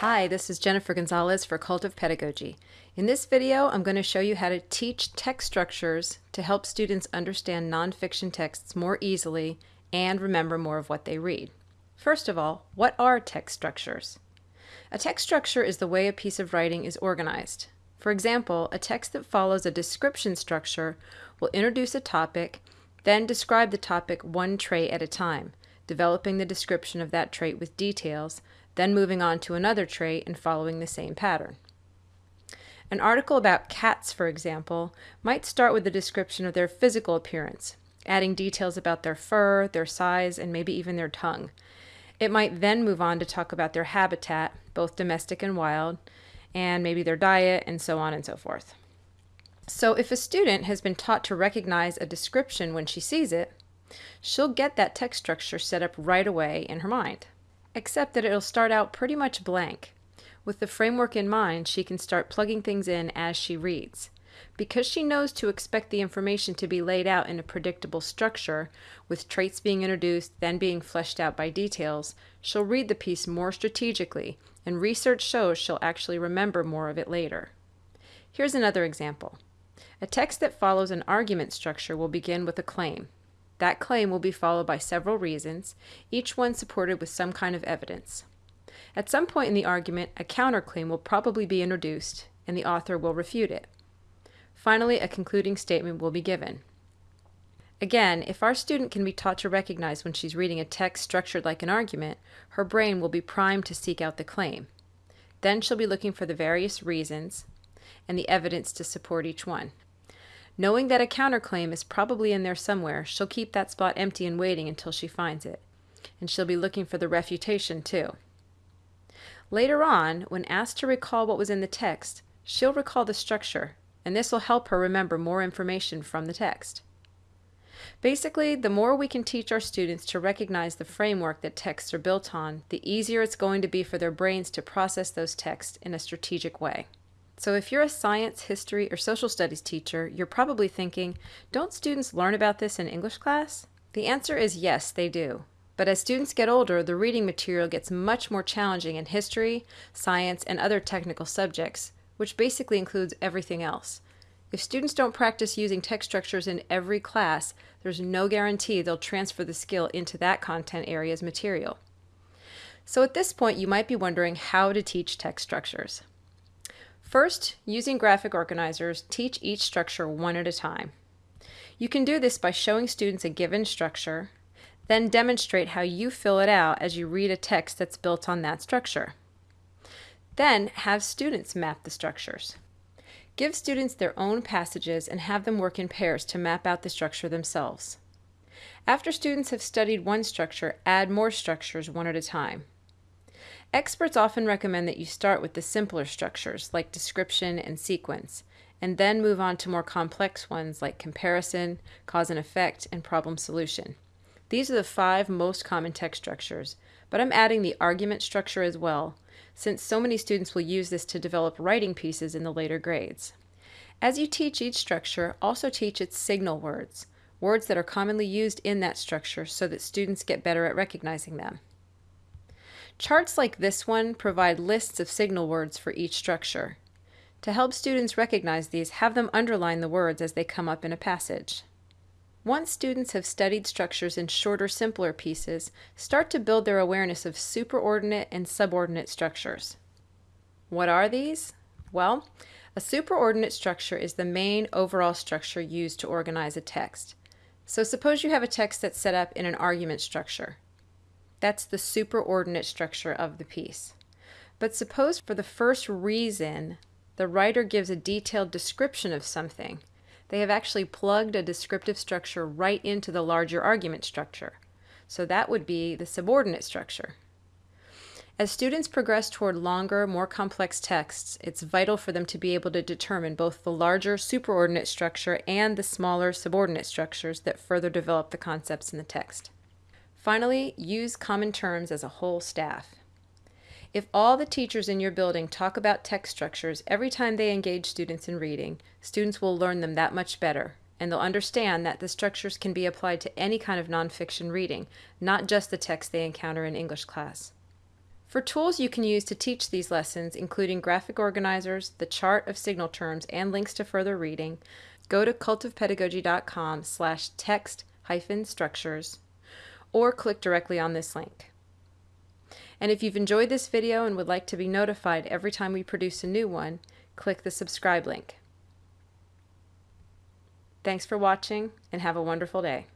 Hi, this is Jennifer Gonzalez for Cult of Pedagogy. In this video, I'm going to show you how to teach text structures to help students understand nonfiction texts more easily and remember more of what they read. First of all, what are text structures? A text structure is the way a piece of writing is organized. For example, a text that follows a description structure will introduce a topic, then describe the topic one trait at a time, developing the description of that trait with details, then moving on to another trait and following the same pattern. An article about cats, for example, might start with a description of their physical appearance, adding details about their fur, their size, and maybe even their tongue. It might then move on to talk about their habitat, both domestic and wild, and maybe their diet, and so on and so forth. So if a student has been taught to recognize a description when she sees it, she'll get that text structure set up right away in her mind except that it'll start out pretty much blank. With the framework in mind, she can start plugging things in as she reads. Because she knows to expect the information to be laid out in a predictable structure, with traits being introduced, then being fleshed out by details, she'll read the piece more strategically, and research shows she'll actually remember more of it later. Here's another example. A text that follows an argument structure will begin with a claim. That claim will be followed by several reasons, each one supported with some kind of evidence. At some point in the argument, a counterclaim will probably be introduced, and the author will refute it. Finally, a concluding statement will be given. Again, if our student can be taught to recognize when she's reading a text structured like an argument, her brain will be primed to seek out the claim. Then she'll be looking for the various reasons and the evidence to support each one. Knowing that a counterclaim is probably in there somewhere, she'll keep that spot empty and waiting until she finds it. And she'll be looking for the refutation too. Later on, when asked to recall what was in the text, she'll recall the structure, and this will help her remember more information from the text. Basically, the more we can teach our students to recognize the framework that texts are built on, the easier it's going to be for their brains to process those texts in a strategic way. So if you're a science, history, or social studies teacher, you're probably thinking, don't students learn about this in English class? The answer is yes, they do. But as students get older, the reading material gets much more challenging in history, science, and other technical subjects, which basically includes everything else. If students don't practice using text structures in every class, there's no guarantee they'll transfer the skill into that content area's material. So at this point, you might be wondering how to teach text structures. First, using graphic organizers, teach each structure one at a time. You can do this by showing students a given structure, then demonstrate how you fill it out as you read a text that's built on that structure. Then have students map the structures. Give students their own passages and have them work in pairs to map out the structure themselves. After students have studied one structure, add more structures one at a time. Experts often recommend that you start with the simpler structures like description and sequence, and then move on to more complex ones like comparison, cause and effect, and problem solution. These are the five most common text structures, but I'm adding the argument structure as well, since so many students will use this to develop writing pieces in the later grades. As you teach each structure, also teach its signal words, words that are commonly used in that structure so that students get better at recognizing them. Charts like this one provide lists of signal words for each structure. To help students recognize these, have them underline the words as they come up in a passage. Once students have studied structures in shorter, simpler pieces, start to build their awareness of superordinate and subordinate structures. What are these? Well, a superordinate structure is the main overall structure used to organize a text. So suppose you have a text that's set up in an argument structure. That's the superordinate structure of the piece. But suppose for the first reason the writer gives a detailed description of something. They have actually plugged a descriptive structure right into the larger argument structure. So that would be the subordinate structure. As students progress toward longer, more complex texts, it's vital for them to be able to determine both the larger superordinate structure and the smaller subordinate structures that further develop the concepts in the text. Finally, use common terms as a whole staff. If all the teachers in your building talk about text structures every time they engage students in reading, students will learn them that much better, and they'll understand that the structures can be applied to any kind of nonfiction reading, not just the text they encounter in English class. For tools you can use to teach these lessons, including graphic organizers, the chart of signal terms, and links to further reading, go to cultofpedagogy.com slash text hyphen structures or click directly on this link. And if you've enjoyed this video and would like to be notified every time we produce a new one, click the subscribe link. Thanks for watching and have a wonderful day.